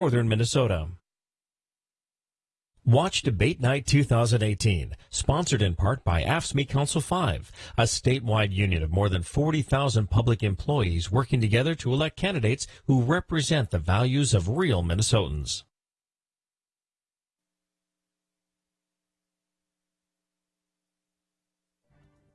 northern Minnesota. Watch Debate Night 2018, sponsored in part by AFSCME Council 5, a statewide union of more than 40,000 public employees working together to elect candidates who represent the values of real Minnesotans.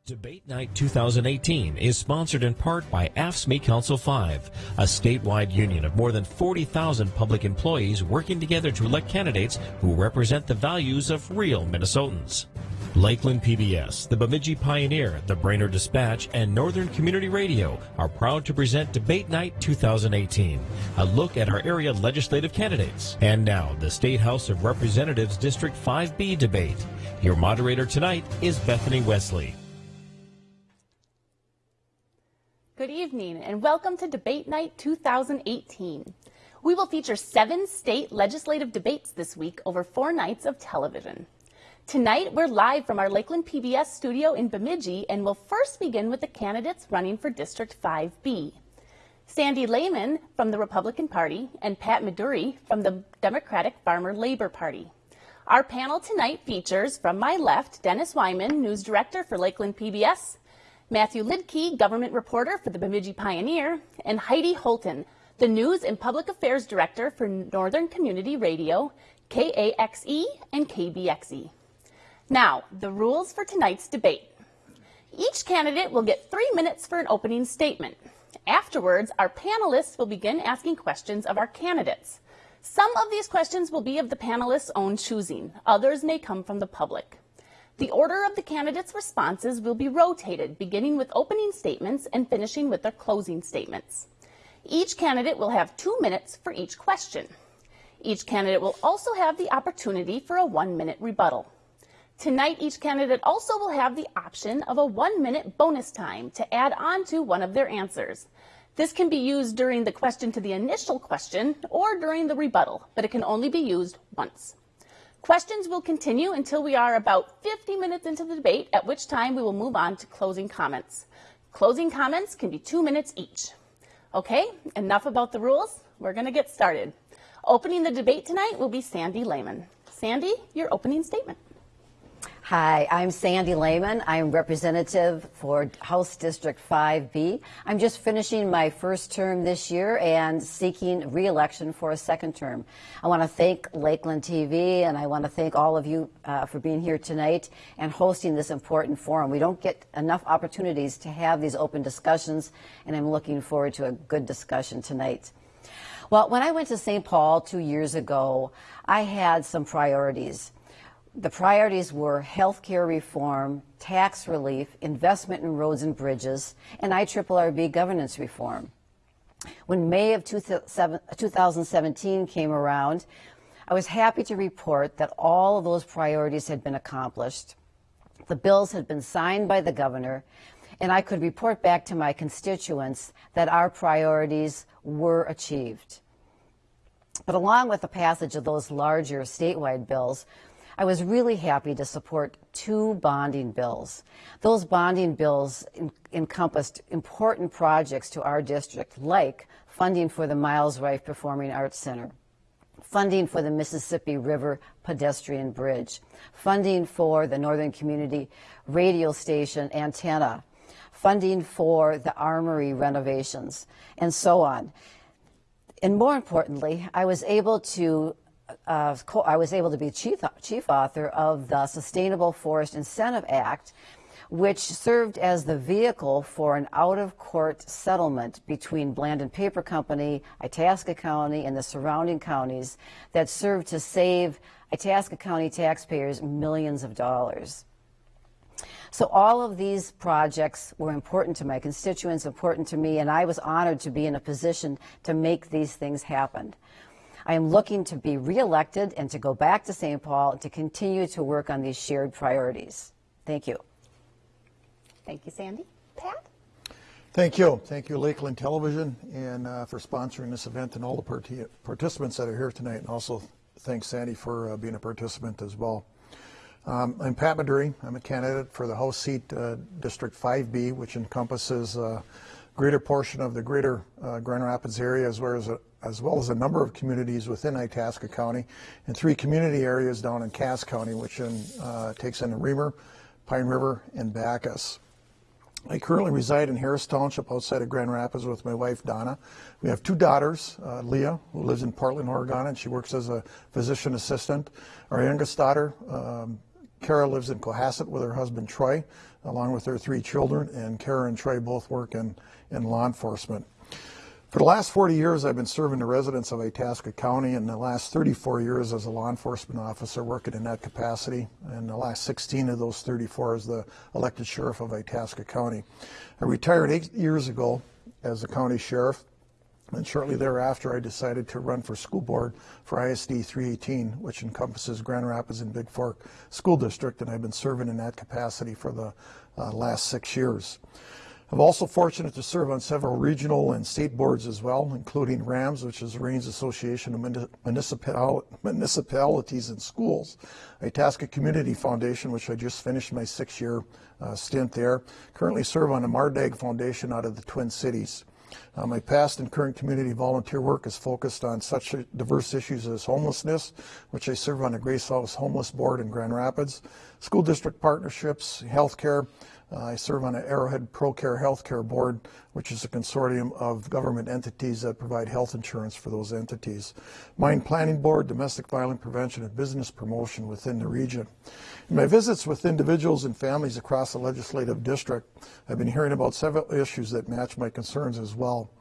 Debate Night 2018 is sponsored in part by AFSCME Council 5, a statewide union of more than 40,000 public employees working together to elect candidates who represent the values of real Minnesotans. Lakeland PBS, the Bemidji Pioneer, the Brainerd Dispatch, and Northern Community Radio are proud to present Debate Night 2018, a look at our area legislative candidates. And now, the State House of Representatives District 5B debate. Your moderator tonight is Bethany Wesley. Good evening and welcome to Debate Night 2018. We will feature seven state legislative debates this week over four nights of television. Tonight, we're live from our Lakeland PBS studio in Bemidji and we'll first begin with the candidates running for District 5B. Sandy Layman from the Republican Party and Pat Medure from the Democratic Farmer Labor Party. Our panel tonight features, from my left, Dennis Weimann, News Director for Lakeland PBS, Matthew Liedke, government reporter for the Bemidji Pioneer, and Heidi Holtan, the News and Public Affairs Director for Northern Community Radio, KAXE and KBXE. Now, the rules for tonight's debate. Each candidate will get three minutes for an opening statement. Afterwards, our panelists will begin asking questions of our candidates. Some of these questions will be of the panelists' own choosing. Others may come from the public. The order of the candidates' responses will be rotated, beginning with opening statements and finishing with their closing statements. Each candidate will have two minutes for each question. Each candidate will also have the opportunity for a one-minute rebuttal. Tonight, each candidate also will have the option of a one-minute bonus time to add on to one of their answers. This can be used during the question to the initial question or during the rebuttal, but it can only be used once. Questions will continue until we are about 50 minutes into the debate, at which time we will move on to closing comments. Closing comments can be two minutes each. Okay, enough about the rules. We're going to get started. Opening the debate tonight will be Sandy Layman. Sandy, your opening statement. Hi, I'm Sandy Layman. I'm representative for House District 5B. I'm just finishing my first term this year and seeking re-election for a second term. I want to thank Lakeland TV and I want to thank all of you uh, for being here tonight and hosting this important forum. We don't get enough opportunities to have these open discussions and I'm looking forward to a good discussion tonight. Well, when I went to St. Paul two years ago, I had some priorities the priorities were health care reform, tax relief, investment in roads and bridges, and IRRB governance reform. When May of 2017 came around, I was happy to report that all of those priorities had been accomplished. The bills had been signed by the governor, and I could report back to my constituents that our priorities were achieved. But along with the passage of those larger statewide bills, I was really happy to support two bonding bills. Those bonding bills en encompassed important projects to our district, like funding for the Myles Reif Performing Arts Center, funding for the Mississippi River Pedestrian Bridge, funding for the Northern Community Radio Station antenna, funding for the Armory renovations, and so on. And more importantly, I was able to uh, I was able to be chief, chief author of the Sustainable Forest Incentive Act, which served as the vehicle for an out-of-court settlement between Blandin Paper Company, Itasca County, and the surrounding counties that served to save Itasca County taxpayers millions of dollars. So all of these projects were important to my constituents, important to me, and I was honored to be in a position to make these things happen. I am looking to be reelected and to go back to St. Paul and to continue to work on these shared priorities. Thank you. Thank you, Sandy. Pat? Thank you. Thank you, Lakeland Television, and uh, for sponsoring this event and all the part participants that are here tonight. And also thanks, Sandy, for uh, being a participant as well. Um, I'm Pat Medure. I'm a candidate for the House seat uh, District 5B, which encompasses a greater portion of the greater uh, Grand Rapids area as well as, a, as well as a number of communities within Itasca County and three community areas down in Cass County, which in, uh, takes in the Remer, Pine River, and Backus. I currently reside in Harris Township outside of Grand Rapids with my wife Donna. We have two daughters, uh, Leah, who lives in Portland, Oregon, and she works as a physician assistant. Our youngest daughter, um, Kara, lives in Cohasset with her husband Troy, along with their three children, and Kara and Troy both work in, in law enforcement. For the last 40 years, I've been serving the residents of Itasca County, and the last 34 years as a law enforcement officer working in that capacity, and the last 16 of those 34 as the elected sheriff of Itasca County. I retired eight years ago as a county sheriff, and shortly thereafter, I decided to run for school board for ISD 318, which encompasses Grand Rapids and Big Fork School District, and I've been serving in that capacity for the uh, last six years. I'm also fortunate to serve on several regional and state boards as well, including RAMS, which is the Range Association of Municipal Municipalities and Schools, Itasca Community Foundation, which I just finished my six-year uh, stint there. Currently serve on the Mardag Foundation out of the Twin Cities. Uh, my past and current community volunteer work is focused on such diverse issues as homelessness, which I serve on the Grace House Homeless Board in Grand Rapids, school district partnerships, healthcare, uh, I serve on the Arrowhead ProCare Healthcare Board, which is a consortium of government entities that provide health insurance for those entities. Mine Planning Board, Domestic Violence Prevention and Business Promotion within the region. In my visits with individuals and families across the legislative district, I've been hearing about several issues that match my concerns as well.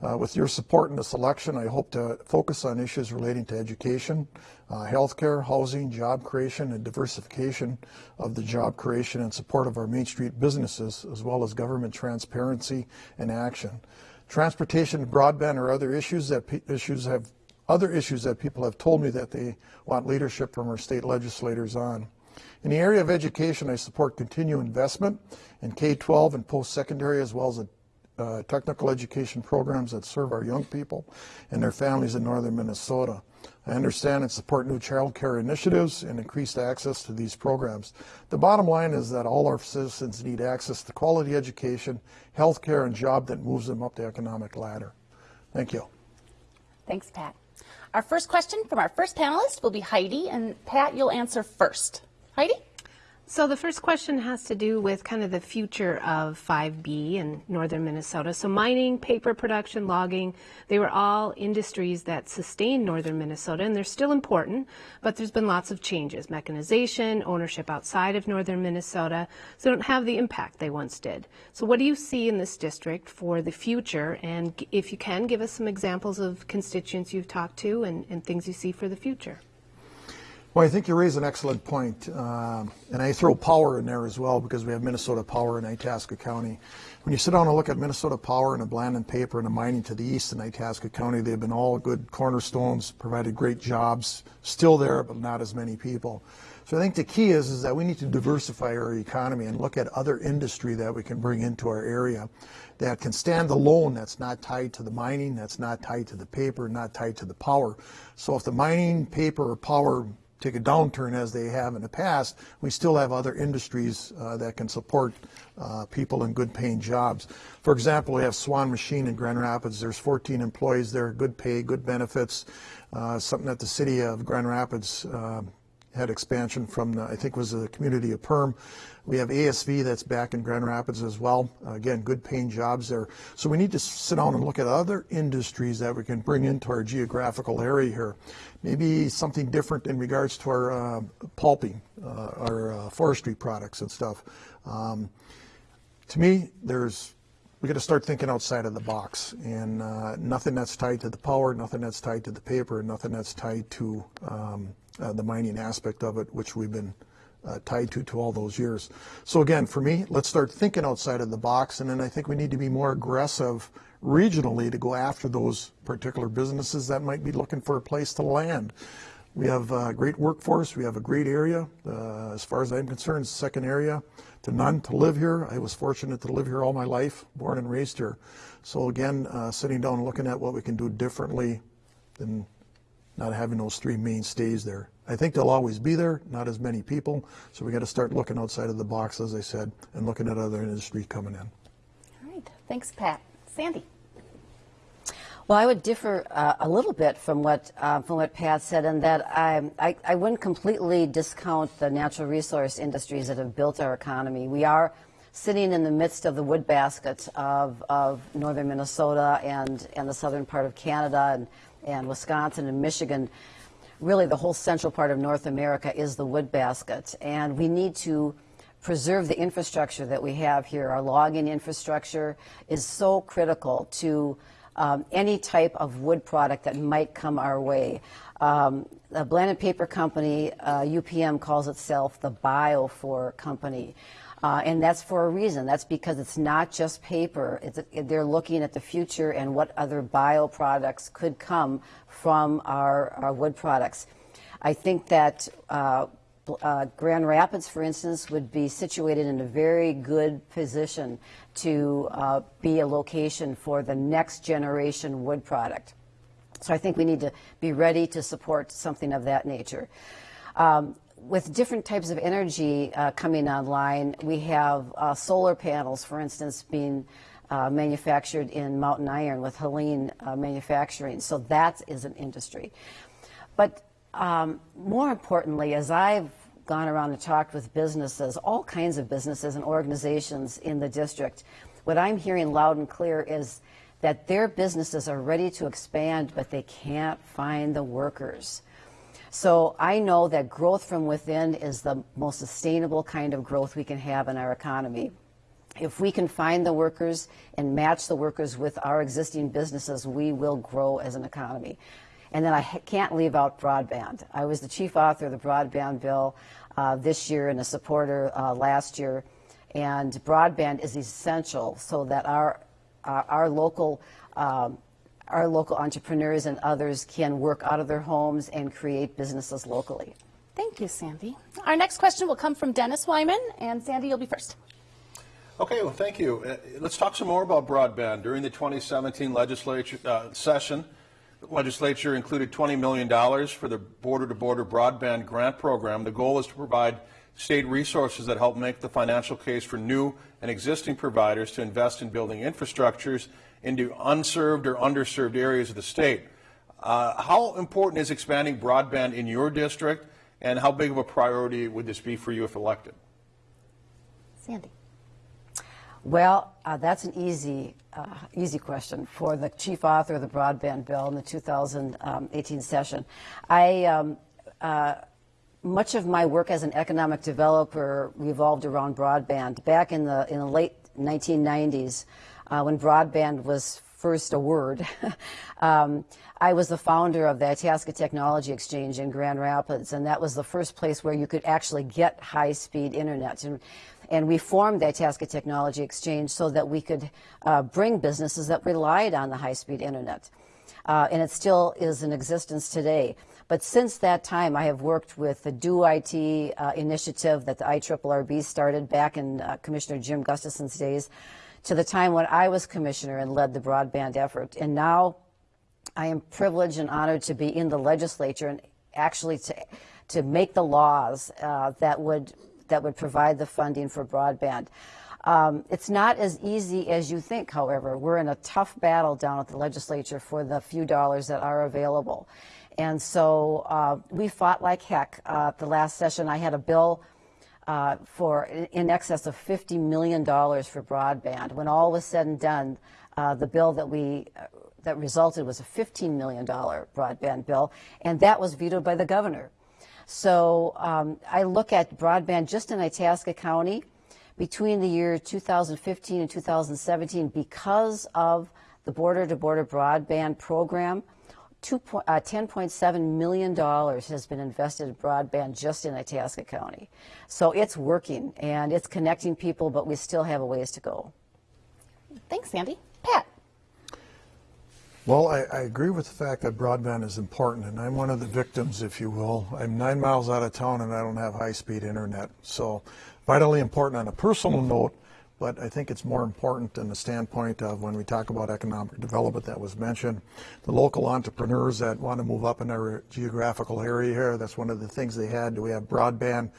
Uh, with your support in this election, I hope to focus on issues relating to education, uh, healthcare, housing, job creation, and diversification of the job creation and support of our Main Street businesses, as well as government transparency and action. Transportation and broadband are other issues that issues have other issues that people have told me that they want leadership from our state legislators on. In the area of education, I support continued investment in K-12 and post-secondary as well as uh, technical education programs that serve our young people and their families in northern Minnesota. I understand and support new child care initiatives and increased access to these programs. The bottom line is that all our citizens need access to quality education, health care, and job that moves them up the economic ladder. Thank you. Thanks, Pat. Our first question from our first panelist will be Heidi, and Pat, you'll answer first. Heidi? So the first question has to do with kind of the future of 5B in northern Minnesota. So mining, paper production, logging, they were all industries that sustained northern Minnesota and they're still important, but there's been lots of changes. Mechanization, ownership outside of northern Minnesota, so they don't have the impact they once did. So what do you see in this district for the future? And if you can, give us some examples of constituents you've talked to and, and things you see for the future. Well, I think you raise an excellent point. Um, and I throw power in there as well because we have Minnesota Power in Itasca County. When you sit down and look at Minnesota Power and the Blandin Paper and the mining to the east in Itasca County, they've been all good cornerstones, provided great jobs, still there, but not as many people. So I think the key is, is that we need to diversify our economy and look at other industry that we can bring into our area that can stand alone, that's not tied to the mining, that's not tied to the paper, not tied to the power. So if the mining, paper, or power take a downturn as they have in the past, we still have other industries uh, that can support uh, people in good paying jobs. For example, we have Swan Machine in Grand Rapids. There's 14 employees there, good pay, good benefits, uh, something that the city of Grand Rapids uh, had expansion from, the, I think was the community of Perham. We have ASV that's back in Grand Rapids as well. Again, good paying jobs there. So we need to sit down and look at other industries that we can bring into our geographical area here. Maybe something different in regards to our uh, pulping, uh, our uh, forestry products and stuff. Um, to me, there's we got to start thinking outside of the box, and uh, nothing that's tied to the power, nothing that's tied to the paper, nothing that's tied to um, uh, the mining aspect of it, which we've been uh, tied to to all those years. So again, for me, let's start thinking outside of the box, and then I think we need to be more aggressive regionally to go after those particular businesses that might be looking for a place to land. We have a great workforce. We have a great area. Uh, as far as I'm concerned, second area to none to live here. I was fortunate to live here all my life, born and raised here. So again, uh, sitting down and looking at what we can do differently than not having those three mainstays there. I think they'll always be there, not as many people, so we got to start looking outside of the box, as I said, and looking at other industries coming in. All right, thanks, Pat. Sandy. Well, I would differ uh, a little bit from what uh, from what Pat said, in that I, I, I wouldn't completely discount the natural resource industries that have built our economy. We are sitting in the midst of the wood basket of, of northern Minnesota and, and the southern part of Canada and, and Wisconsin and Michigan. Really, the whole central part of North America is the wood basket, and we need to preserve the infrastructure that we have here. Our logging infrastructure is so critical to um, any type of wood product that might come our way. Um, the Blandin Paper Company, uh, UPM, calls itself the Biofore Company. Uh, and that's for a reason. That's because it's not just paper. They're looking at the future and what other bio products could come from our, our wood products. I think that uh, uh, Grand Rapids, for instance, would be situated in a very good position to uh, be a location for the next generation wood product. So I think we need to be ready to support something of that nature. Um, with different types of energy uh, coming online, we have uh, solar panels, for instance, being uh, manufactured in Mountain Iron with Heliene uh, Manufacturing. So that is an industry. But um, more importantly, as I've gone around and talked with businesses, all kinds of businesses and organizations in the district, what I'm hearing loud and clear is that their businesses are ready to expand, but they can't find the workers. So I know that growth from within is the most sustainable kind of growth we can have in our economy. If we can find the workers and match the workers with our existing businesses, we will grow as an economy. And then I can't leave out broadband. I was the chief author of the broadband bill uh, this year and a supporter uh, last year. And broadband is essential so that our, our, our local um, our local entrepreneurs and others can work out of their homes and create businesses locally. Thank you, Sandy. Our next question will come from Dennis Weimann, and Sandy, you'll be first. Okay, well, thank you. Uh, let's talk some more about broadband. During the 2017 legislature uh, session, the legislature included $20 million for the border-to-border broadband grant program. The goal is to provide state resources that help make the financial case for new and existing providers to invest in building infrastructures into unserved or underserved areas of the state. Uh, how important is expanding broadband in your district, and how big of a priority would this be for you if elected? Sandy. Well, uh, that's an easy, uh, easy question for the chief author of the broadband bill in the 2018 session. I, um, uh, much of my work as an economic developer revolved around broadband. Back in the in the late 1990s, uh, when broadband was first a word, um, I was the founder of the Itasca Technology Exchange in Grand Rapids, and that was the first place where you could actually get high-speed internet. And and we formed the Itasca Technology Exchange so that we could uh, bring businesses that relied on the high-speed internet. Uh, and it still is in existence today. But since that time, I have worked with the Do IT uh, initiative that the IRRB started back in uh, Commissioner Jim Gustafson's days to the time when I was commissioner and led the broadband effort. And now I am privileged and honored to be in the legislature and actually to, to make the laws uh, that would that would provide the funding for broadband. Um, it's not as easy as you think, however. We're in a tough battle down at the legislature for the few dollars that are available. And so uh, we fought like heck. Uh, the last session, I had a bill uh, for in excess of $50 million for broadband. When all was said and done, uh, the bill that we that resulted was a $15 million broadband bill, and that was vetoed by the governor. So um, I look at broadband just in Itasca County between the year 2015 and 2017 because of the border-to-border broadband program. Uh, $10.7 million has been invested in broadband just in Itasca County. So it's working and it's connecting people, but we still have a ways to go. Thanks, Sandy. Pat. Well, I, I, agree with the fact that broadband is important, and I'm one of the victims, if you will. I'm nine miles out of town and I don't have high speed internet. So, vitally important on a personal note, but I think it's more important in the standpoint of when we talk about economic development that was mentioned. The local entrepreneurs that want to move up in our geographical area here, that's one of the things they had. Do we have broadband?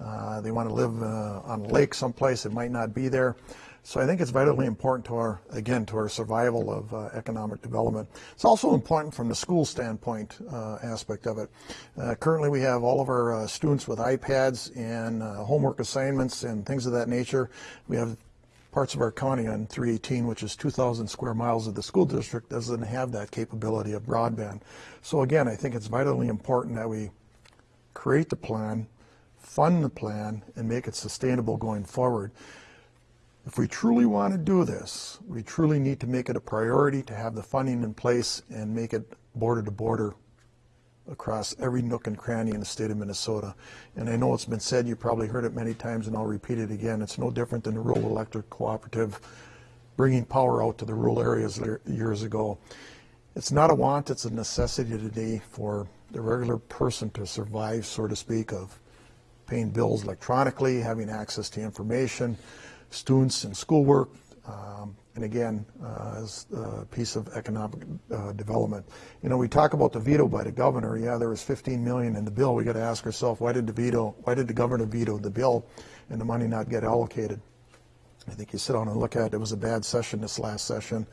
Uh, they want to live uh, on a lake someplace, it might not be there. So I think it's vitally important to our, again, to our survival of uh, economic development. It's also important from the school standpoint uh, aspect of it. Uh, currently, we have all of our uh, students with iPads and uh, homework assignments and things of that nature. We have parts of our county on 318, which is 2,000 square miles of the school district, doesn't have that capability of broadband. So again, I think it's vitally important that we create the plan, fund the plan, and make it sustainable going forward. If we truly want to do this, we truly need to make it a priority to have the funding in place and make it border to border across every nook and cranny in the state of Minnesota. And I know it's been said, you probably heard it many times, and I'll repeat it again. It's no different than the rural electric cooperative bringing power out to the rural areas years ago. It's not a want, it's a necessity today for the regular person to survive, so to speak, of paying bills electronically, having access to information, students and schoolwork, um, and again, uh, as a piece of economic uh, development. You know, we talk about the veto by the governor. Yeah, there was 15 million in the bill. We got to ask ourselves, why did the veto? Why did the governor veto the bill, and the money not get allocated? I think you sit down and look at it. It was a bad session this last session.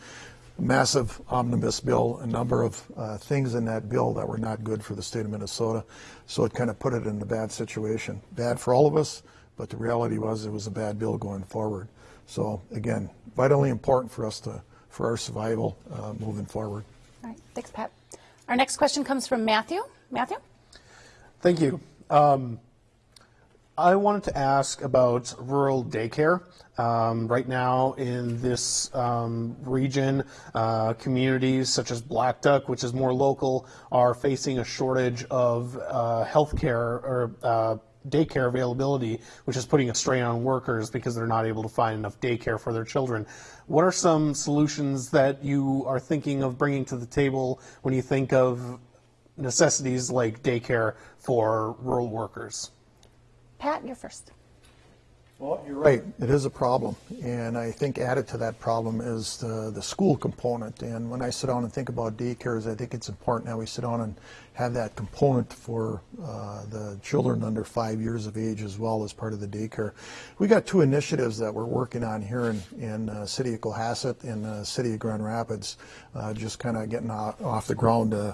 Massive omnibus bill, a number of uh, things in that bill that were not good for the state of Minnesota. So it kind of put it in a bad situation. Bad for all of us, but the reality was it was a bad bill going forward. So again, vitally important for us to, for our survival uh, moving forward. All right, thanks, Pat. Our next question comes from Matthew. Matthew? Thank you. Um, I wanted to ask about rural daycare. Um, right now, in this um, region, uh, communities such as Blackduck, which is more local, are facing a shortage of uh, health care or uh, daycare availability, which is putting a strain on workers because they're not able to find enough daycare for their children. What are some solutions that you are thinking of bringing to the table when you think of necessities like daycare for rural workers? Pat, you're first. Well, you're right. It is a problem. And I think added to that problem is the, the school component. And when I sit down and think about daycares, I think it's important that we sit down and have that component for uh, the children under five years of age as well as part of the daycare. We got two initiatives that we're working on here in, in uh, City of Cohasset and uh, City of Grand Rapids, uh, just kind of getting off, the ground. Uh,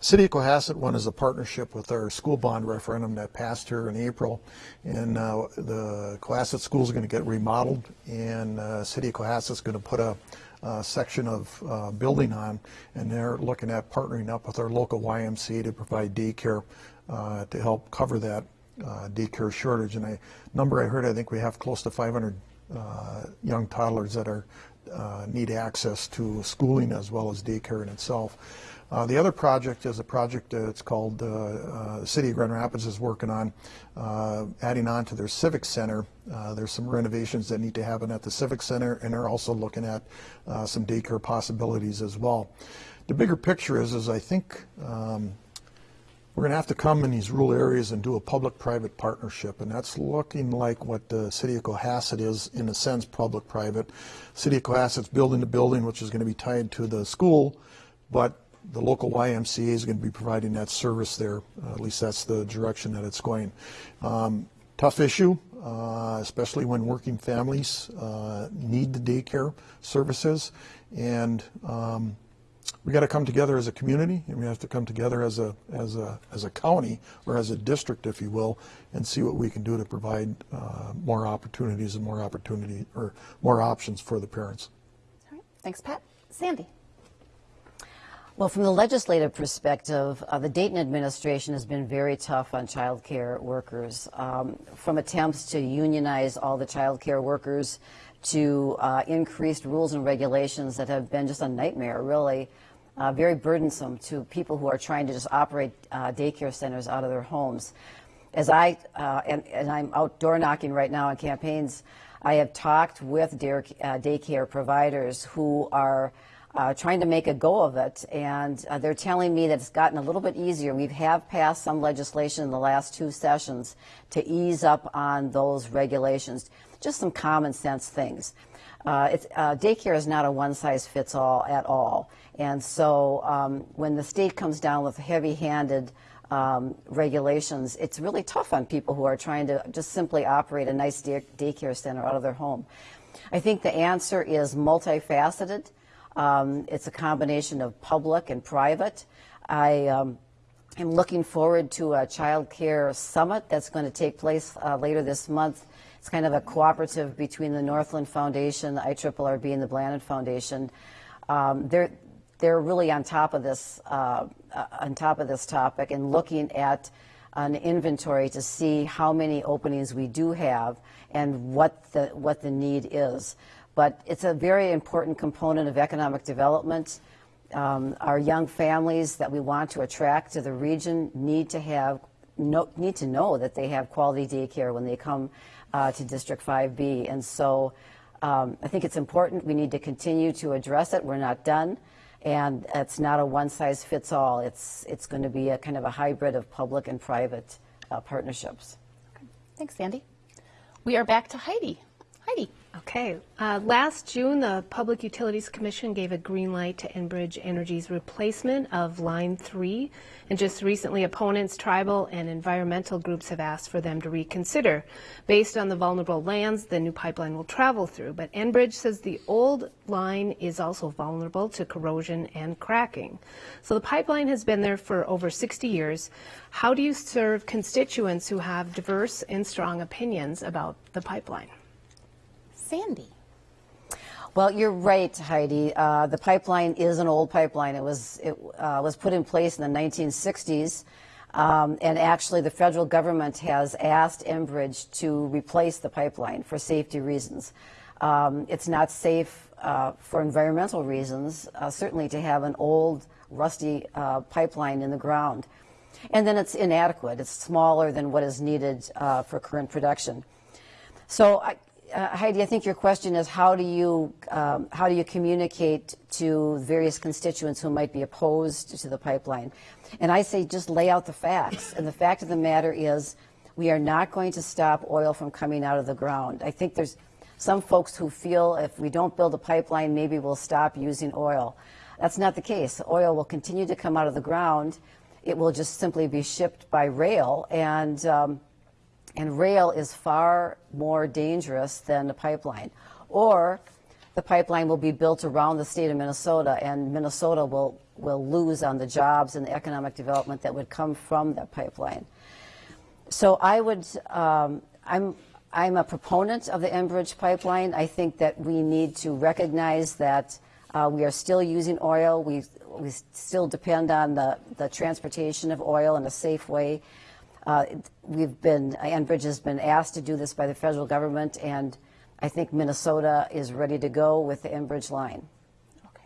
City of Cohasset one is a partnership with our school bond referendum that passed here in April. And uh, the Cohasset school is going to get remodeled and City of Cohasset is going to put a uh, section of uh, building on, and they're looking at partnering up with our local YMCA to provide daycare uh, to help cover that uh, daycare shortage. And a number I heard, I think we have close to 500 uh, young toddlers that are uh, need access to schooling as well as daycare in itself. Uh, the other project is a project uh, it's called uh, uh City of Grand Rapids is working on uh, adding on to their Civic Center. Uh, there's some renovations that need to happen at the Civic Center, and they're also looking at some daycare possibilities as well. The bigger picture is, is I think um, we're going to have to come in these rural areas and do a public-private partnership, and that's looking like what the City of Cohasset is, in a sense, public-private. City of Cohasset's building the building, which is going to be tied to the school, but the local YMCA is going to be providing that service there. Uh, at least that's the direction that it's going. Um, tough issue, uh, especially when working families uh, need the daycare services. And um, we got to come together as a community, and we have to come together as a as a as a county or as a district, if you will, and see what we can do to provide uh, more opportunities and more opportunity or more options for the parents. All right, thanks, Pat. Sandy. Well, from the legislative perspective, uh, the Dayton administration has been very tough on child care workers. Um, from attempts to unionize all the child care workers to uh, increased rules and regulations that have been just a nightmare, really. Uh, very burdensome to people who are trying to just operate uh, daycare centers out of their homes. As I, uh, and, and, I'm outdoor knocking right now on campaigns, I have talked with uh, daycare providers who are uh, trying to make a go of it. And uh, they're telling me that it's gotten a little bit easier. We have passed some legislation in the last two sessions to ease up on those regulations, just some common sense things. Uh, uh daycare is not a one size fits all at all. And so um, when the state comes down with heavy handed um, regulations, it's really tough on people who are trying to just simply operate a nice day- daycare center out of their home. I think the answer is multifaceted. Um, it's a combination of public and private. I um, am looking forward to a child care summit that's going to take place uh, later this month. It's kind of a cooperative between the Northland Foundation, the IRRB, and the Blandin Foundation. Um, they're they're really on top of this uh, uh, on top of this topic and looking at an inventory to see how many openings we do have and what the what the need is. But it's a very important component of economic development. Um, our young families that we want to attract to the region need to have no, need to know that they have quality daycare when they come uh, to District 5B. And so um, I think it's important. We need to continue to address it. We're not done. And it's not a one size fits all. It's, it's going to be a kind of a hybrid of public and private uh, partnerships. Thanks, Sandy. We are back to Heidi. Heidi. Okay. Uh, last June, the Public Utilities Commission gave a green light to Enbridge Energy's replacement of Line 3. And just recently, opponents, tribal, and environmental groups have asked for them to reconsider. Based on the vulnerable lands the new pipeline will travel through. But Enbridge says the old line is also vulnerable to corrosion and cracking. So the pipeline has been there for over 60 years. How do you serve constituents who have diverse and strong opinions about the pipeline? Sandy. Well, you're right, Heidi. Uh, the pipeline is an old pipeline. It was it uh, was put in place in the 1960s, um, and actually, the federal government has asked Enbridge to replace the pipeline for safety reasons. Um, it's not safe uh, for environmental reasons, uh, certainly to have an old, rusty uh, pipeline in the ground, and then it's inadequate. It's smaller than what is needed uh, for current production. So I, uh, Heidi, I think your question is how do you um, how do you communicate to various constituents who might be opposed to the pipeline? And I say just lay out the facts. And the fact of the matter is, we are not going to stop oil from coming out of the ground. I think there's some folks who feel if we don't build a pipeline, maybe we'll stop using oil. That's not the case. Oil will continue to come out of the ground. It will just simply be shipped by rail and. Um, and rail is far more dangerous than the pipeline. Or the pipeline will be built around the state of Minnesota, and Minnesota will, will lose on the jobs and the economic development that would come from that pipeline. So I would, um, I'm, I'm a proponent of the Enbridge pipeline. I think that we need to recognize that uh, we are still using oil. We, we still depend on the, the transportation of oil in a safe way. Uh, we've been, Enbridge has been asked to do this by the federal government, and I think Minnesota is ready to go with the Enbridge line. Okay.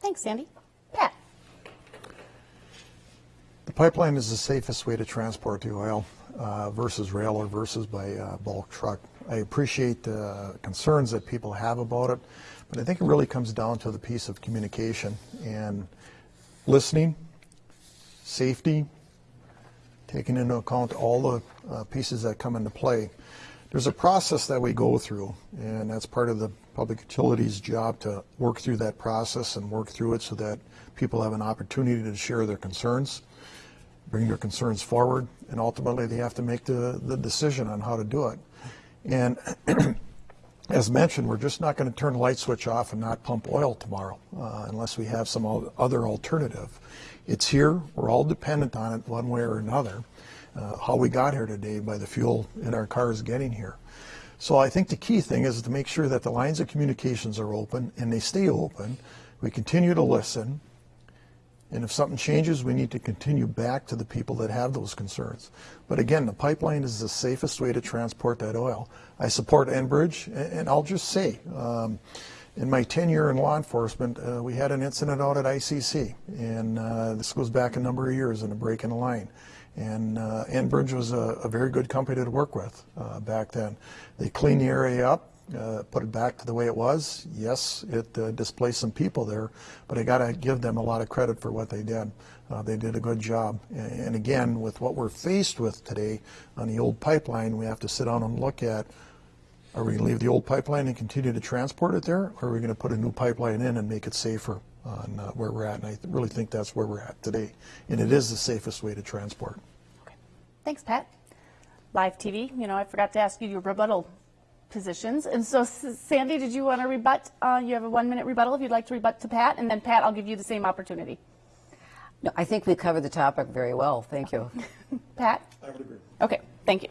Thanks, Sandy. Pat. The pipeline is the safest way to transport the oil uh, versus rail or versus by uh, bulk truck. I appreciate the concerns that people have about it, but I think it really comes down to the piece of communication and listening, safety, taking into account all the uh, pieces that come into play. There's a process that we go through, and that's part of the public utilities job to work through that process and work through it so that people have an opportunity to share their concerns, bring their concerns forward, and ultimately they have to make the, the decision on how to do it. And as mentioned, we're just not going to turn the light switch off and not pump oil tomorrow uh, unless we have some other alternative. It's here. We're all dependent on it one way or another. Uh, how we got here today by the fuel in our cars getting here. So I think the key thing is to make sure that the lines of communications are open and they stay open. We continue to listen. And if something changes, we need to continue back to the people that have those concerns. But again, the pipeline is the safest way to transport that oil. I support Enbridge, and I'll just say, um, in my tenure in law enforcement, uh, we had an incident out at ICC, and uh, this goes back a number of years in a break in the line. And uh, Enbridge was a, a, very good company to work with uh, back then. They cleaned the area up, uh, put it back to the way it was. Yes, it uh, displaced some people there, but I got to give them a lot of credit for what they did. Uh, they did a good job. And, again, with what we're faced with today on the old pipeline, we have to sit down and look at are we going to leave the old pipeline and continue to transport it there, or are we going to put a new pipeline in and make it safer on uh, where we're at? And I really think that's where we're at today, and it is the safest way to transport. Okay. Thanks, Pat. Live TV, you know, I forgot to ask you your rebuttal positions. And so, Sandy, did you want to rebut? Uh, you have a one minute rebuttal if you'd like to rebut to Pat, and then Pat, I'll give you the same opportunity. No, I think we covered the topic very well. Thank you. Pat? I would agree. Okay, thank you.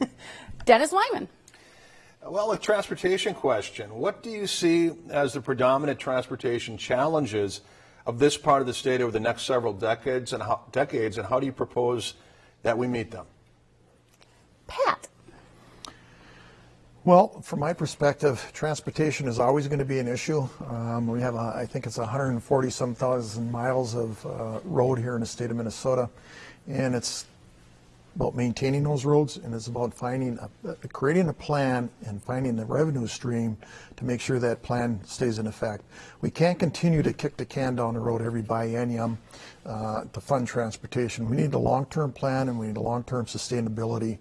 Dennis Weimann. Well, a transportation question. What do you see as the predominant transportation challenges of this part of the state over the next several decades, and how, decades, and how do you propose that we meet them? Pat. Well, from my perspective, transportation is always going to be an issue. Um, we have, a, I think it's 140 some thousand miles of uh, road here in the state of Minnesota, and it's about maintaining those roads, and it's about finding, a, creating a plan and finding the revenue stream to make sure that plan stays in effect. We can't continue to kick the can down the road every biennium uh, to fund transportation. We need a long-term plan, and we need a long-term sustainability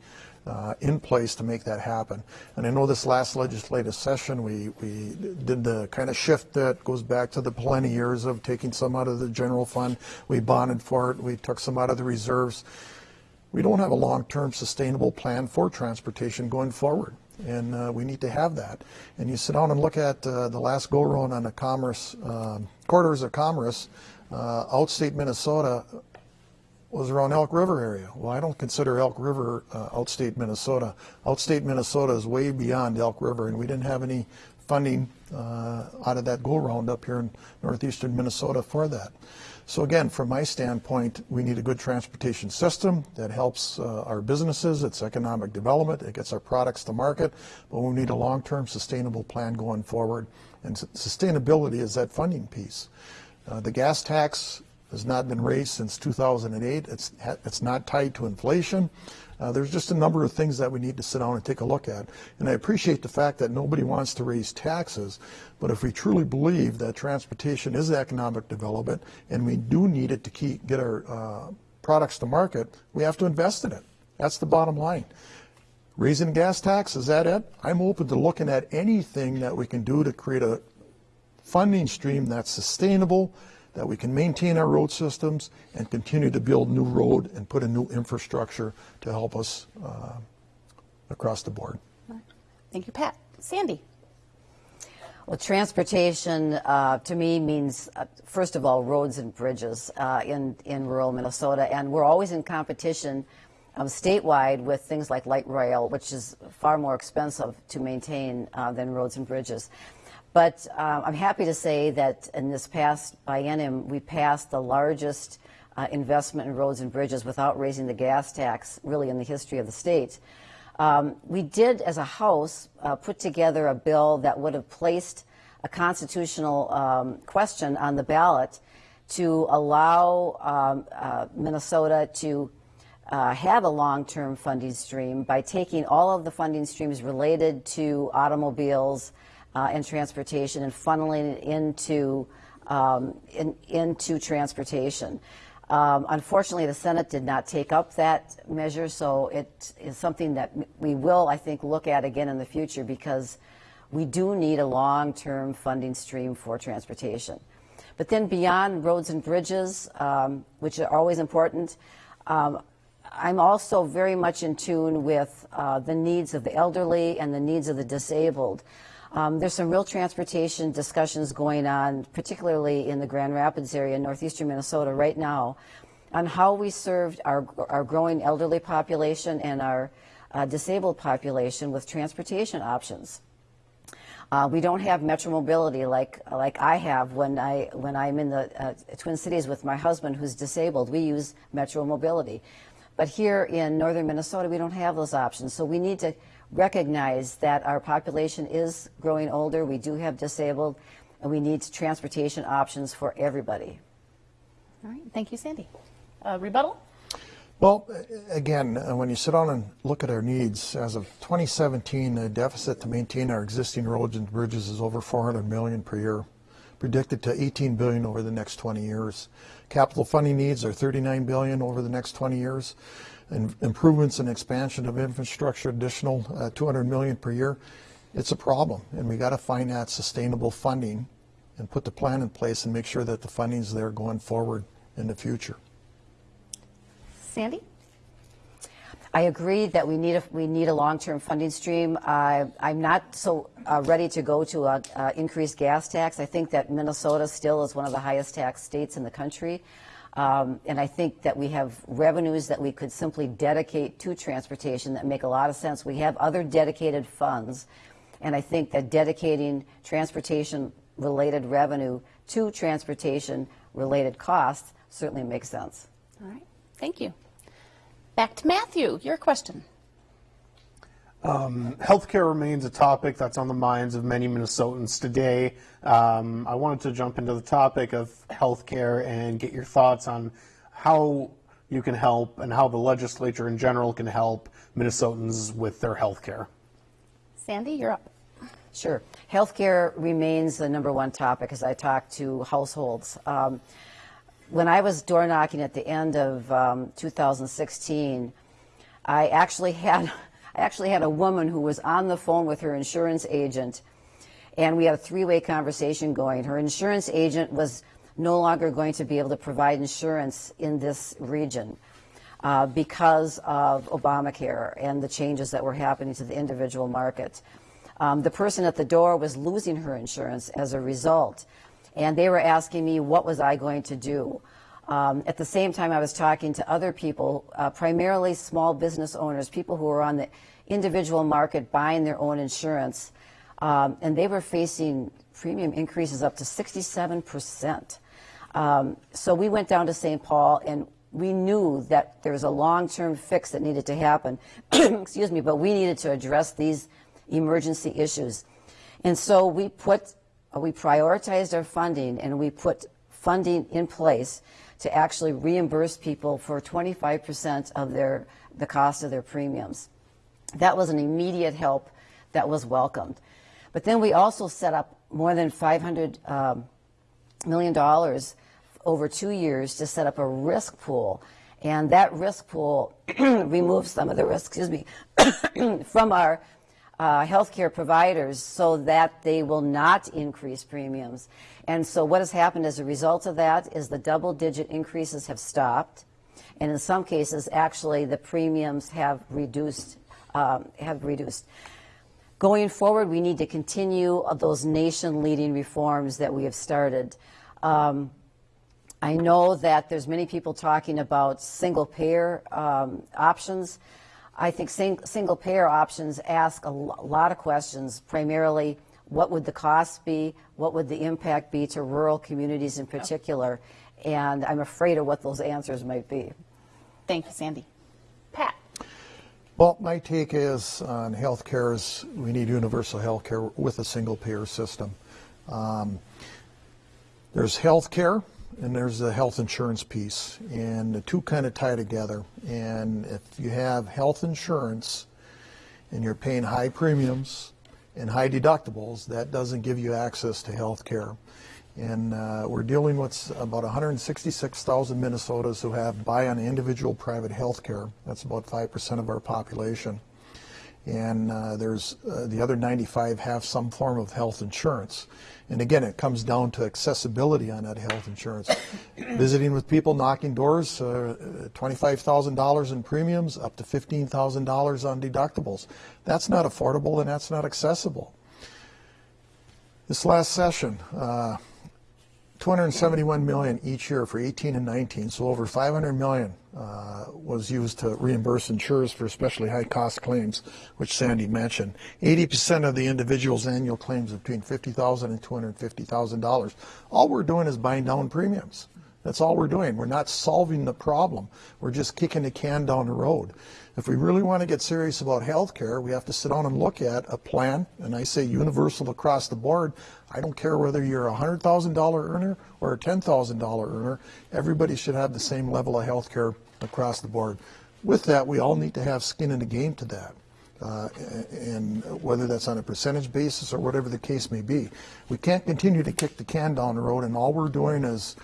uh, in place to make that happen. And I know this last legislative session, we, we did the kind of shift that goes back to the Pawlenty years of taking some out of the general fund. We bonded for it. We took some out of the reserves. We don't have a long-term sustainable plan for transportation going forward. And uh, we need to have that. And you sit down and look at uh, the last go-round on the commerce, um, corridors of commerce, uh, outstate Minnesota, was around Elk River area. Well, I don't consider Elk River uh, outstate Minnesota. Outstate Minnesota is way beyond Elk River, and we didn't have any funding uh, out of that go-round up here in northeastern Minnesota for that. So again, from my standpoint, we need a good transportation system that helps uh, our businesses, it's economic development, it gets our products to market, but we need a long-term sustainable plan going forward. And sustainability is that funding piece. Uh, the gas tax has not been raised since 2008. It's, it's not tied to inflation. Uh, there's just a number of things that we need to sit down and take a look at. And I appreciate the fact that nobody wants to raise taxes, but if we truly believe that transportation is economic development and we do need it to keep, get our uh, products to market, we have to invest in it. That's the bottom line. Raising gas tax, is that it? I'm open to looking at anything that we can do to create a funding stream that's sustainable, that we can maintain our road systems and continue to build new road and put in new infrastructure to help us uh, across the board. Thank you, Pat. Sandy. Well, transportation uh, to me means, uh, first of all, roads and bridges uh, in, in rural Minnesota. And we're always in competition um, statewide with things like light rail, which is far more expensive to maintain uh, than roads and bridges. But uh, I'm happy to say that in this past biennium, we passed the largest uh, investment in roads and bridges without raising the gas tax, really in the history of the state. Um, we did, as a House, uh, put together a bill that would have placed a constitutional um, question on the ballot to allow um, uh, Minnesota to uh, have a long-term funding stream by taking all of the funding streams related to automobiles, uh, and transportation and funneling it into, um, in, into transportation. Um, unfortunately, the Senate did not take up that measure, so it is something that we will, I think, look at again in the future because we do need a long-term funding stream for transportation. But then beyond roads and bridges, um, which are always important, um, I'm also very much in tune with uh, the needs of the elderly and the needs of the disabled. Um, there's some real transportation discussions going on, particularly in the Grand Rapids area in northeastern Minnesota right now, on how we served our, our growing elderly population and our uh, disabled population with transportation options. Uh, we don't have metro mobility like like I have when I when I'm in the uh, Twin Cities with my husband who's disabled. We use metro mobility, but here in northern Minnesota we don't have those options. So we need to recognize that our population is growing older, we do have disabled, and we need transportation options for everybody. All right, thank you, Sandy. Uh, rebuttal? Well, again, uh, when you sit down and look at our needs, as of 2017, the deficit to maintain our existing roads and bridges is over 400 million per year, predicted to 18 billion over the next 20 years. Capital funding needs are 39 billion over the next 20 years and improvements and expansion of infrastructure, additional uh, 200 million per year, it's a problem. And we got to find that sustainable funding and put the plan in place and make sure that the funding's there going forward in the future. Sandy? I agree that we need a, we need a long-term funding stream. Uh, I'm not so uh, ready to go to a, uh, increased gas tax. I think that Minnesota still is one of the highest tax states in the country. Um, and I think that we have revenues that we could simply dedicate to transportation that make a lot of sense. We have other dedicated funds, and I think that dedicating transportation related revenue to transportation related costs certainly makes sense. All right, thank you. Back to Matthew, your question. Healthcare remains a topic that's on the minds of many Minnesotans today. Um, I wanted to jump into the topic of healthcare and get your thoughts on how you can help and how the legislature in general can help Minnesotans with their healthcare. Sandy, you're up. Sure. Healthcare remains the number one topic as I talk to households. Um, when I was door knocking at the end of um, 2016, I actually had I actually had a woman who was on the phone with her insurance agent, and we had a three-way conversation going. Her insurance agent was no longer going to be able to provide insurance in this region uh, because of Obamacare and the changes that were happening to the individual market. Um, the person at the door was losing her insurance as a result, and they were asking me what was I going to do. Um, at the same time, I was talking to other people, uh, primarily small business owners, people who were on the individual market buying their own insurance, um, and they were facing premium increases up to 67 percent. Um, so we went down to St. Paul, and we knew that there was a long-term fix that needed to happen. Excuse me, but we needed to address these emergency issues, and so we put we prioritized our funding, and we put funding in place to actually reimburse people for 25% of their the cost of their premiums. That was an immediate help that was welcomed. But then we also set up more than 500 um, million dollars over two years to set up a risk pool, and that risk pool removes some of the risk, excuse me, from our uh, healthcare providers so that they will not increase premiums. And so what has happened as a result of that is the double digit increases have stopped. And in some cases, actually, the premiums have reduced. Um, have reduced. Going forward, we need to continue those nation leading reforms that we have started. Um, I know that there's many people talking about single payer um, options. I think sing, single payer options ask a lot of questions, primarily what would the cost be? What would the impact be to rural communities in particular? And I'm afraid of what those answers might be. Thank you, Sandy. Pat. Well, my take is on health care is we need universal health care with a single payer system. Um, there's health care and there's the health insurance piece, and the two kind of tie together. And if you have health insurance and you're paying high premiums and high deductibles, that doesn't give you access to health care. And uh, we're dealing with about 166,000 Minnesotans who have buy on individual private health care. That's about 5% of our population. And uh, there's uh, the other 95 have some form of health insurance. And again, it comes down to accessibility on that health insurance. Visiting with people, knocking doors, uh, $25,000 in premiums, up to $15,000 on deductibles. That's not affordable and that's not accessible. This last session, uh, 271 million each year for 18 and 19, so over 500 million uh, was used to reimburse insurers for especially high cost claims, which Sandy mentioned. 80% of the individual's annual claims between $50,000 and $250,000. All we're doing is buying down premiums. That's all we're doing. We're not solving the problem. We're just kicking the can down the road. If we really want to get serious about health care, we have to sit down and look at a plan, and I say universal across the board. I don't care whether you're a $100,000 earner or a $10,000 earner, everybody should have the same level of health care across the board. With that, we all need to have skin in the game to that. Uh, and whether that's on a percentage basis or whatever the case may be. We can't continue to kick the can down the road, and all we're doing is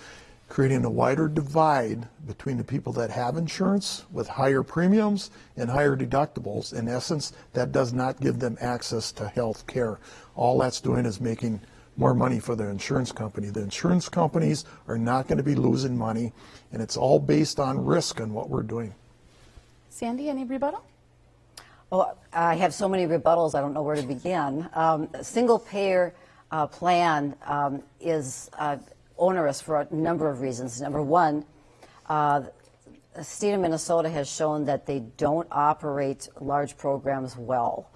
creating a wider divide between the people that have insurance with higher premiums and higher deductibles. In essence, that does not give them access to health care. All that's doing is making more money for the insurance company. The insurance companies are not going to be losing money, and it's all based on risk and what we're doing. Sandy, any rebuttal? Oh, I have so many rebuttals, I don't know where to begin. Um, single payer uh, plan um, is uh, onerous for a number of reasons. Number one, uh, the state of Minnesota has shown that they don't operate large programs well.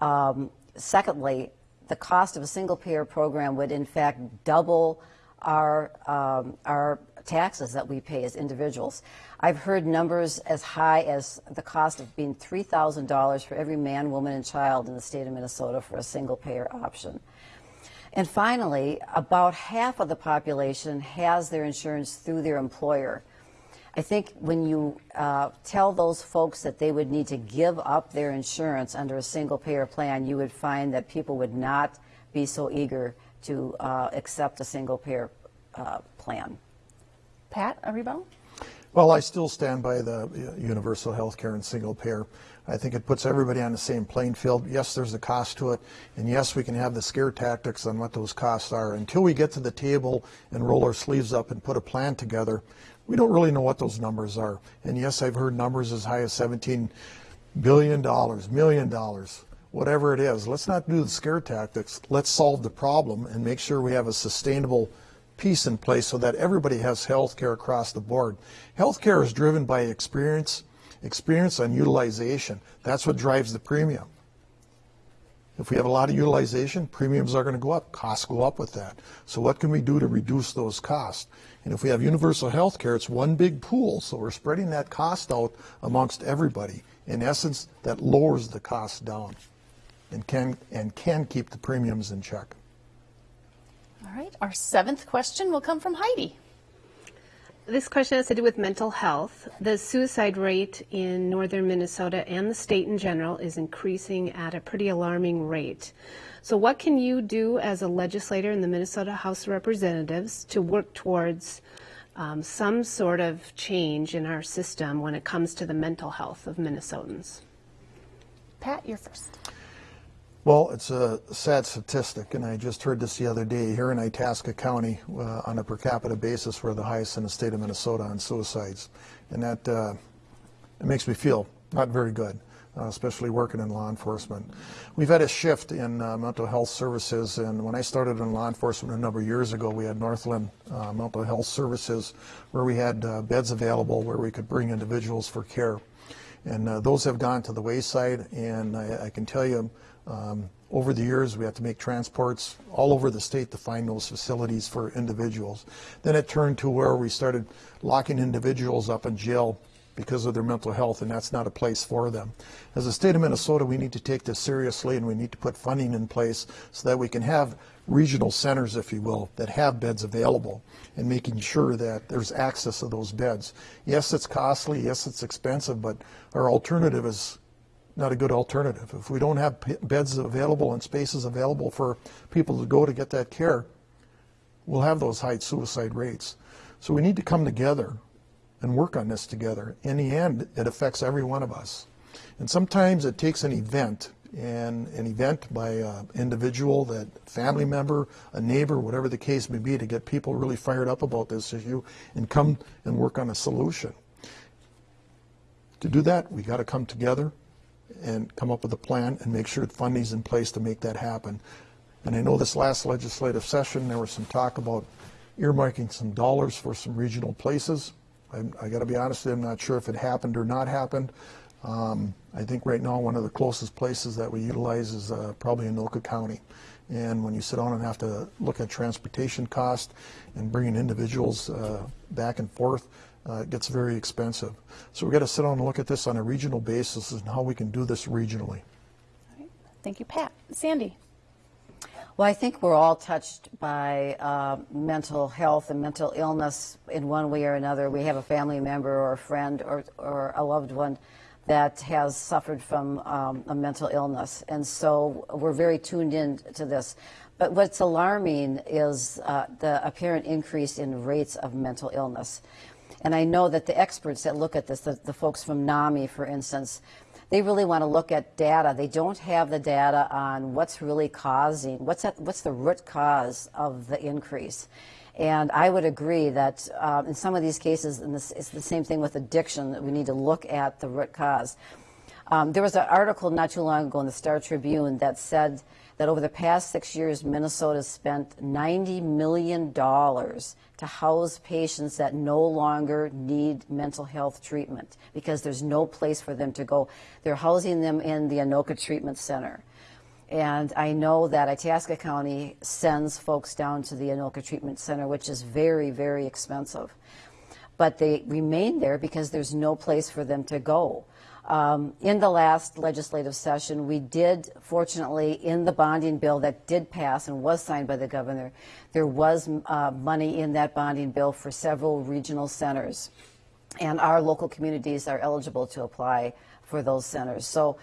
Um, secondly, the cost of a single payer program would in fact double our, um, our taxes that we pay as individuals. I've heard numbers as high as the cost of being $3,000 for every man, woman, and child in the state of Minnesota for a single payer option. And finally, about half of the population has their insurance through their employer. I think when you uh, tell those folks that they would need to give up their insurance under a single payer plan, you would find that people would not be so eager to uh, accept a single payer uh, plan. Pat, a rebuttal? Well, I still stand by the uh, universal health care and single payer. I think it puts everybody on the same playing field. Yes, there's a cost to it, and yes, we can have the scare tactics on what those costs are. Until we get to the table and roll our sleeves up and put a plan together, we don't really know what those numbers are. And yes, I've heard numbers as high as 17 billion dollars, million dollars, whatever it is. Let's not do the scare tactics. Let's solve the problem and make sure we have a sustainable piece in place so that everybody has health care across the board. Health care is driven by experience, experience and utilization. That's what drives the premium. If we have a lot of utilization, premiums are going to go up, costs go up with that. So what can we do to reduce those costs? And if we have universal health care, it's one big pool, so we're spreading that cost out amongst everybody. In essence, that lowers the cost down and can, and can keep the premiums in check. All right, our seventh question will come from Heidi. This question has to do with mental health. The suicide rate in northern Minnesota and the state in general is increasing at a pretty alarming rate. So, what can you do as a legislator in the Minnesota House of Representatives to work towards um, some sort of change in our system when it comes to the mental health of Minnesotans? Pat, you're first. Well, it's a sad statistic, and I just heard this the other day. Here in Itasca County, uh, on a per capita basis, we're the highest in the state of Minnesota on suicides, and that uh, it makes me feel not very good, uh, especially working in law enforcement. We've had a shift in uh, mental health services, and when I started in law enforcement a number of years ago, we had Northland uh, Mental Health Services, where we had uh, beds available where we could bring individuals for care, and those have gone to the wayside, and I, I can tell you. Um, over the years, we had to make transports all over the state to find those facilities for individuals. Then it turned to where we started locking individuals up in jail because of their mental health, and that's not a place for them. As a state of Minnesota, we need to take this seriously, and we need to put funding in place so that we can have regional centers, if you will, that have beds available, and making sure that there's access to those beds. Yes, it's costly, yes, it's expensive, but our alternative is not a good alternative. If we don't have beds available and spaces available for people to go to get that care, we'll have those high suicide rates. So we need to come together and work on this together. In the end, it affects every one of us. And sometimes it takes an event, and an event by an individual, that family member, a neighbor, whatever the case may be, to get people really fired up about this issue and come and work on a solution. To do that, we got to come together and come up with a plan and make sure the funding's in place to make that happen. And I know this last legislative session, there was some talk about earmarking some dollars for some regional places. I, I got to be honest, with you, I'm not sure if it happened or not happened. Um, I think right now one of the closest places that we utilize is uh, probably Anoka County. And when you sit down and have to look at transportation cost and bringing individuals uh, back and forth, uh, it gets very expensive. So we've got to sit down and look at this on a regional basis and how we can do this regionally. Thank you, Pat. Sandy. Well, I think we're all touched by uh, mental health and mental illness in one way or another. We have a family member or a friend or, or a loved one that has suffered from um, a mental illness. And so we're very tuned in to this. But what's alarming is uh, the apparent increase in rates of mental illness. And I know that the experts that look at this, the, the folks from NAMI, for instance, they really want to look at data. They don't have the data on what's really causing, what's, that, what's the root cause of the increase. And I would agree that uh, in some of these cases, and this, it's the same thing with addiction, that we need to look at the root cause. Um, there was an article not too long ago in the Star Tribune that said that over the past six years, Minnesota spent $90 million to house patients that no longer need mental health treatment because there's no place for them to go. They're housing them in the Anoka Treatment Center. And I know that Itasca County sends folks down to the Anoka Treatment Center, which is very, very expensive. But they remain there because there's no place for them to go. Um, in the last legislative session, we did, fortunately, in the bonding bill that did pass and was signed by the governor, there was uh, money in that bonding bill for several regional centers. And our local communities are eligible to apply for those centers. So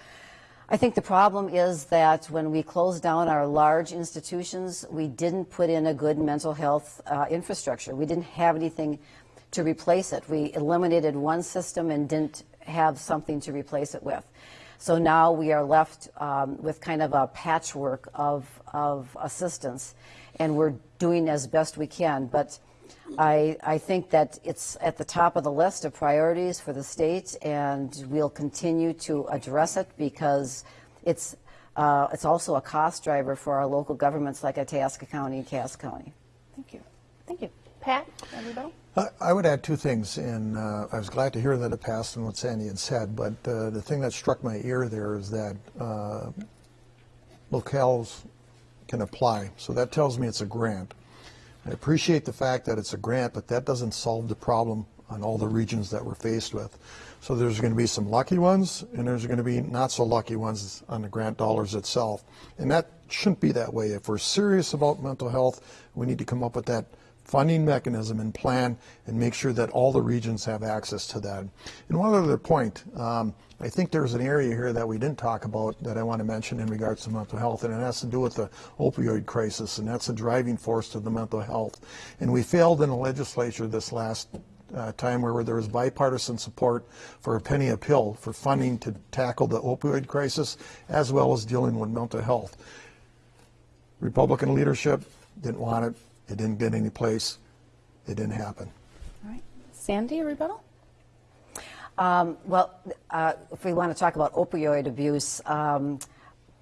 I think the problem is that when we closed down our large institutions, we didn't put in a good mental health uh, infrastructure. We didn't have anything to replace it. We eliminated one system and didn't have something to replace it with. So now we are left um, with kind of a patchwork of, of assistance, and we're doing as best we can. But I, I think that it's at the top of the list of priorities for the state, and we'll continue to address it because it's, uh, it's also a cost driver for our local governments like Itasca County and Cass County. Thank you. Thank you. Pat, everybody? I would add two things, and uh, I was glad to hear that it passed and what Sandy had said, but uh, the thing that struck my ear there is that uh, locales can apply. So that tells me it's a grant. I appreciate the fact that it's a grant, but that doesn't solve the problem on all the regions that we're faced with. So there's going to be some lucky ones, and there's going to be not so lucky ones on the grant dollars itself. And that shouldn't be that way. If we're serious about mental health, we need to come up with that funding mechanism and plan and make sure that all the regions have access to that. And one other point, um, I think there's an area here that we didn't talk about that I want to mention in regards to mental health, and it has to do with the opioid crisis, and that's a driving force to the mental health. And we failed in the legislature this last uh, time where there was bipartisan support for a penny a pill for funding to tackle the opioid crisis as well as dealing with mental health. Republican leadership didn't want it. It didn't get any place. It didn't happen. All right. Sandy, a rebuttal? Um, well, uh, if we want to talk about opioid abuse, um,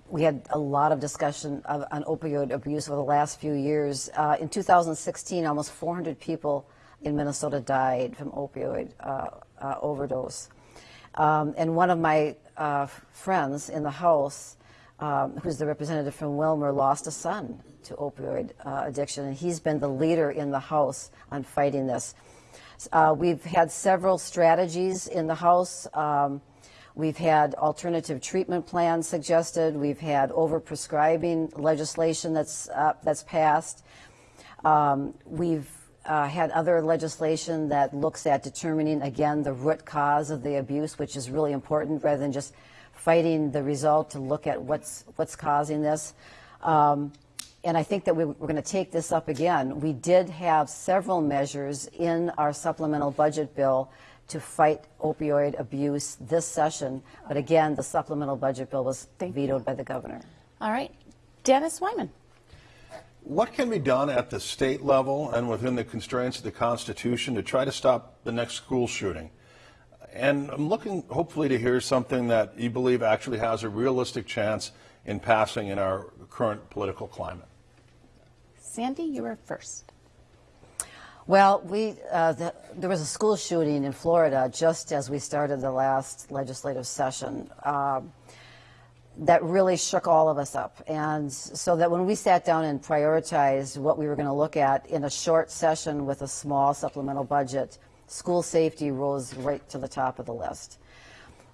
we had a lot of discussion of, on opioid abuse over the last few years. Uh, in 2016, almost 400 people in Minnesota died from opioid uh, uh, overdose. Um, and one of my uh, friends in the House, um, who's the representative from Willmar, lost a son to opioid uh, addiction, and he's been the leader in the House on fighting this. Uh, we've had several strategies in the House. Um, we've had alternative treatment plans suggested. We've had overprescribing legislation that's uh, that's passed. Um, we've uh, had other legislation that looks at determining again the root cause of the abuse, which is really important, rather than just fighting the result to look at what's what's causing this. Um, and I think that we, are going to take this up again. We did have several measures in our supplemental budget bill to fight opioid abuse this session, but again, the supplemental budget bill was vetoed by the governor. All right. Dennis Weimann. What can be done at the state level and within the constraints of the Constitution to try to stop the next school shooting? And I'm looking hopefully to hear something that you believe actually has a realistic chance in passing in our current political climate. Sandy, you were first. Well, we uh, the, there was a school shooting in Florida just as we started the last legislative session. Um, that really shook all of us up. And so that when we sat down and prioritized what we were going to look at in a short session with a small supplemental budget, school safety rose right to the top of the list.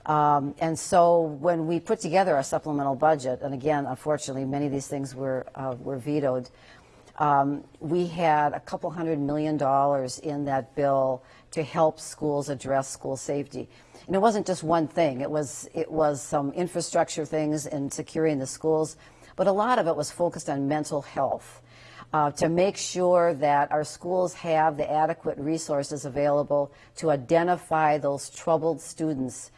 Um, and so when we put together our supplemental budget, and again, unfortunately, many of these things were, uh, were vetoed, um, we had a couple hundred million dollars in that bill to help schools address school safety. And it wasn't just one thing. It was, it was some infrastructure things and securing the schools, but a lot of it was focused on mental health. Uh, to make sure that our schools have the adequate resources available to identify those troubled students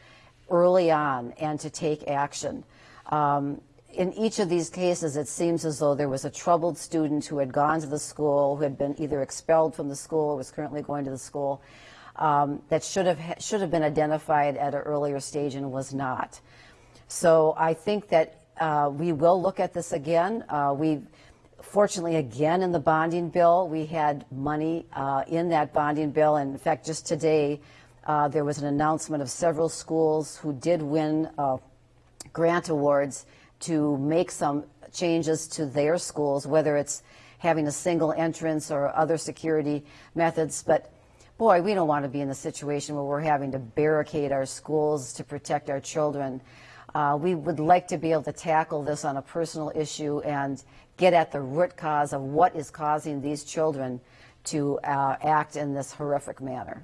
early on and to take action. Um, in each of these cases, it seems as though there was a troubled student who had gone to the school, who had been either expelled from the school or was currently going to the school, um, that should have should have been identified at an earlier stage and was not. So I think that uh, we will look at this again. Uh, we, fortunately, again in the bonding bill, we had money uh, in that bonding bill, and in fact, just today. Uh, there was an announcement of several schools who did win uh, grant awards to make some changes to their schools, whether it's having a single entrance or other security methods. But boy, we don't want to be in the situation where we're having to barricade our schools to protect our children. Uh, we would like to be able to tackle this on a personal issue and get at the root cause of what is causing these children to uh, act in this horrific manner.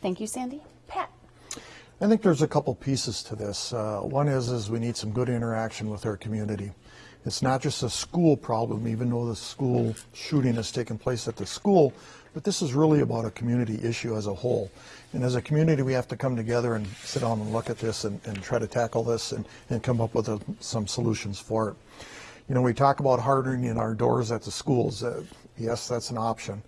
Thank you, Sandy. Pat. I think there's a couple pieces to this. Uh, one is is we need some good interaction with our community. It's not just a school problem, even though the school shooting has taken place at the school, but this is really about a community issue as a whole. And as a community, we have to come together and sit down and look at this and, and try to tackle this and, and come up with a, some solutions for it. You know, we talk about hardening our doors at the schools. Uh, yes, that's an option.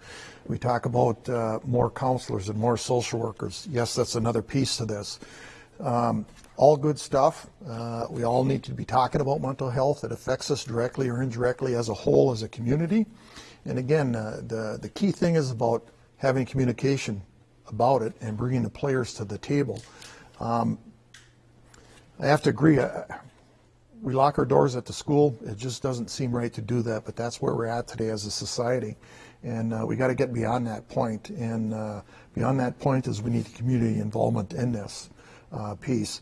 We talk about uh, more counselors and more social workers. Yes, that's another piece to this. Um, all good stuff. Uh, we all need to be talking about mental health. It affects us directly or indirectly as a whole, as a community. And again, uh, the, the key thing is about having communication about it and bringing the players to the table. Um, I have to agree. Uh, we lock our doors at the school. It just doesn't seem right to do that, but that's where we're at today as a society. And uh, we got to get beyond that point. And uh, beyond that point is we need community involvement in this uh, piece.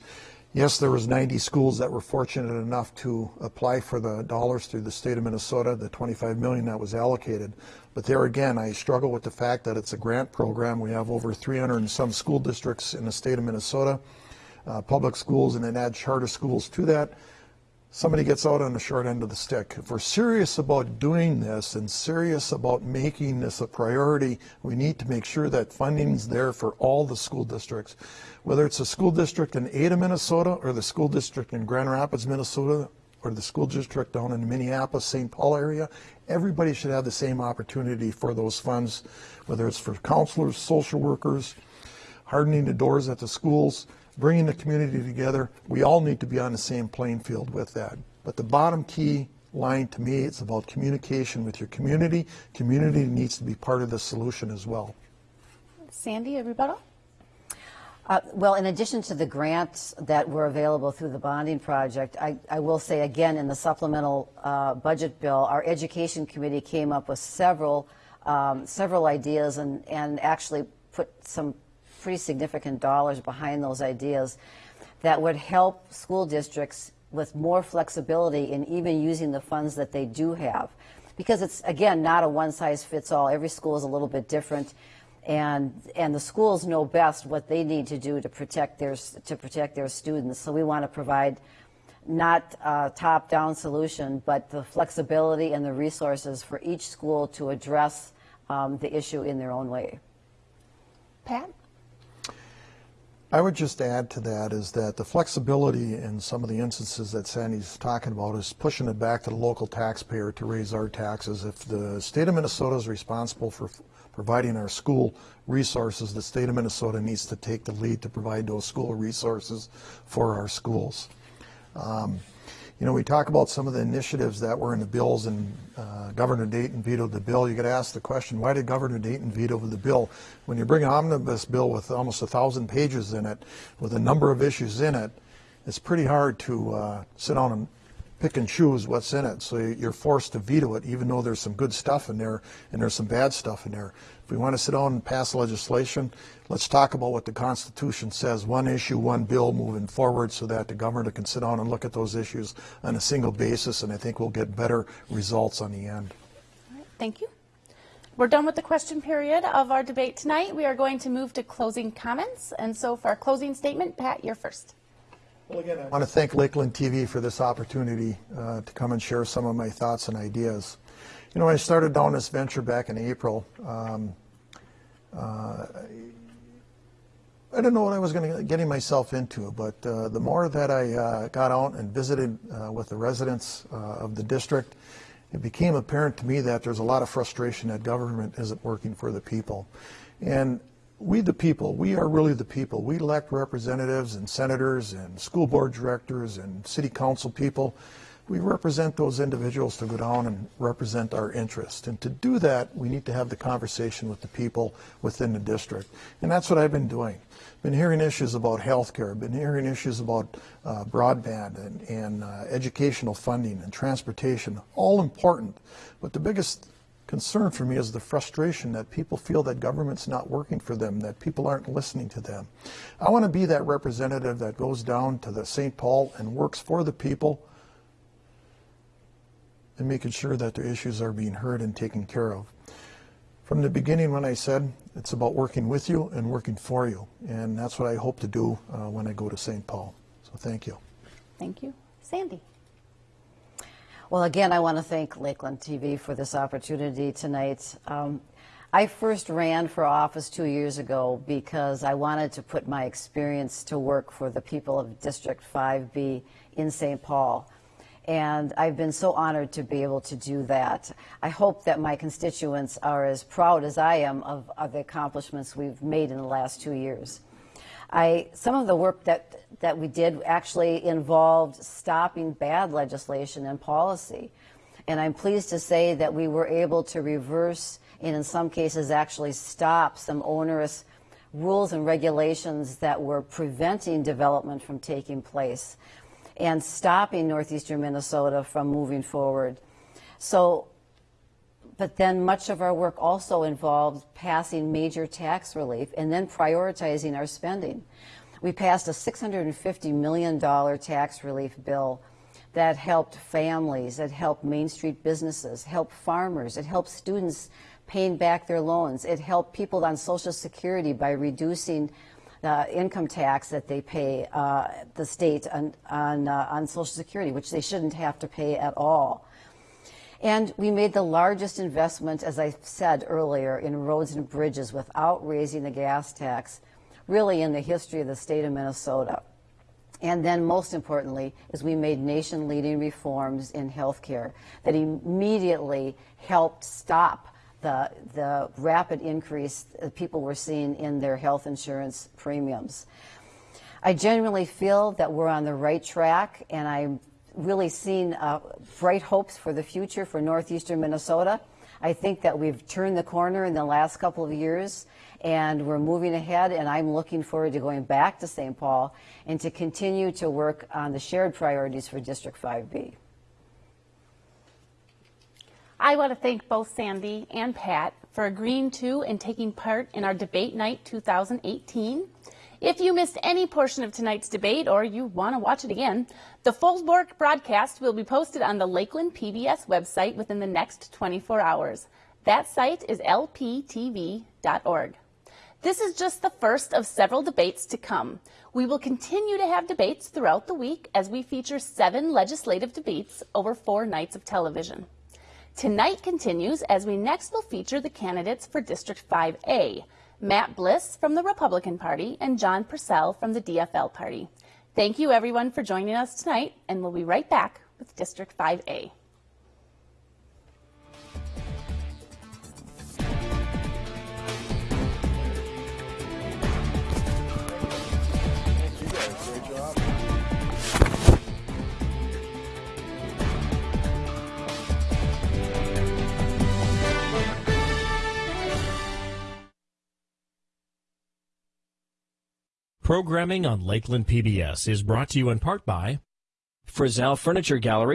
Yes, there was 90 schools that were fortunate enough to apply for the dollars through the state of Minnesota, the 25 million that was allocated. But there again, I struggle with the fact that it's a grant program. We have over 300 and some school districts in the state of Minnesota, uh, public schools, and then add charter schools to that somebody gets out on the short end of the stick. If we're serious about doing this and serious about making this a priority, we need to make sure that funding's there for all the school districts. Whether it's a school district in Ada, Minnesota, or the school district in Grand Rapids, Minnesota, or the school district down in the Minneapolis, St. Paul area, everybody should have the same opportunity for those funds, whether it's for counselors, social workers, hardening the doors at the schools, bringing the community together. We all need to be on the same playing field with that. But the bottom key line to me, it's about communication with your community. Community needs to be part of the solution as well. Sandy, a rebuttal? Uh, well, in addition to the grants that were available through the bonding project, I, I will say again in the supplemental uh, budget bill, our education committee came up with several um, several ideas and, and actually put some pretty significant dollars behind those ideas that would help school districts with more flexibility in even using the funds that they do have. Because it's, again, not a one size fits all. Every school is a little bit different. And, and the schools know best what they need to do to protect their, to protect their students. So we want to provide not a top down solution, but the flexibility and the resources for each school to address um, the issue in their own way. Pat? I would just add to that is that the flexibility in some of the instances that Sandy's talking about is pushing it back to the local taxpayer to raise our taxes. If the state of Minnesota is responsible for providing our school resources, the state of Minnesota needs to take the lead to provide those school resources for our schools. Um, you know, we talk about some of the initiatives that were in the bills, and uh, Governor Dayton vetoed the bill. You got to ask the question, why did Governor Dayton veto the bill? When you bring an omnibus bill with almost a thousand pages in it, with a number of issues in it, it's pretty hard to uh, sit down and pick and choose what's in it. So you're forced to veto it, even though there's some good stuff in there and there's some bad stuff in there. If we want to sit down and pass legislation, let's talk about what the Constitution says, one issue, one bill moving forward so that the governor can sit down and look at those issues on a single basis, and I think we'll get better results on the end. Thank you. We're done with the question period of our debate tonight. We are going to move to closing comments. And so for our closing statement, Pat, you're first. Well, again, I want to thank Lakeland TV for this opportunity uh, to come and share some of my thoughts and ideas. You know, I started down this venture back in April, um, uh, I didn't know what I was going to getting myself into, but uh, the more that I uh, got out and visited uh, with the residents uh, of the district, it became apparent to me that there's a lot of frustration that government isn't working for the people. And we the people, we are really the people. We elect representatives and senators and school board directors and city council people. We represent those individuals to go down and represent our interest. And to do that, we need to have the conversation with the people within the district. And that's what I've been doing. Been hearing issues about health care, been hearing issues about uh, broadband and, and uh, educational funding and transportation, all important. But the biggest concern for me is the frustration that people feel that government's not working for them, that people aren't listening to them. I want to be that representative that goes down to the St. Paul and works for the people and making sure that their issues are being heard and taken care of. From the beginning when I said it's about working with you and working for you, and that's what I hope to do uh, when I go to St. Paul. So thank you. Thank you. Sandy. Well, again, I want to thank Lakeland TV for this opportunity tonight. Um, I first ran for office two years ago because I wanted to put my experience to work for the people of District 5B in St. Paul. And I've been so honored to be able to do that. I hope that my constituents are as proud as I am of, of the accomplishments we've made in the last two years. I, some of the work that, that we did actually involved stopping bad legislation and policy. And I'm pleased to say that we were able to reverse and in some cases actually stop some onerous rules and regulations that were preventing development from taking place and stopping northeastern Minnesota from moving forward. So but then much of our work also involved passing major tax relief and then prioritizing our spending. We passed a $650 million tax relief bill that helped families, it helped Main Street businesses, helped farmers, it helped students paying back their loans, it helped people on Social Security by reducing the income tax that they pay uh, the state on, on, uh, on Social Security, which they shouldn't have to pay at all. And we made the largest investment, as I said earlier, in roads and bridges without raising the gas tax, really in the history of the state of Minnesota. And then most importantly is we made nation-leading reforms in healthcare that immediately helped stop the, the rapid increase that people were seeing in their health insurance premiums. I genuinely feel that we're on the right track, and I'm really seen uh, bright hopes for the future for northeastern Minnesota. I think that we've turned the corner in the last couple of years and we're moving ahead and I'm looking forward to going back to St. Paul and to continue to work on the shared priorities for District 5B. I want to thank both Sandy and Pat for agreeing to and taking part in our debate night 2018. If you missed any portion of tonight's debate or you want to watch it again, the full broadcast will be posted on the Lakeland PBS website within the next 24 hours. That site is lptv.org. This is just the first of several debates to come. We will continue to have debates throughout the week as we feature seven legislative debates over four nights of television. Tonight continues as we next will feature the candidates for District 5A, Matt Bliss from the Republican Party, and John Persell from the DFL Party. Thank you everyone for joining us tonight, and we'll be right back with District 5A. Programming on Lakeland PBS is brought to you in part by Frizzell Furniture Gallery.